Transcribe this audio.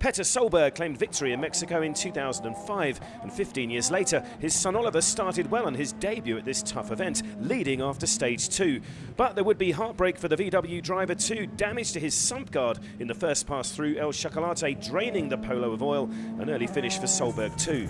Petter Solberg claimed victory in Mexico in 2005, and 15 years later, his son Oliver started well on his debut at this tough event, leading after stage two. But there would be heartbreak for the VW driver too. Damage to his sump guard in the first pass through El Chocolate, draining the Polo of oil. An early finish for Solberg too.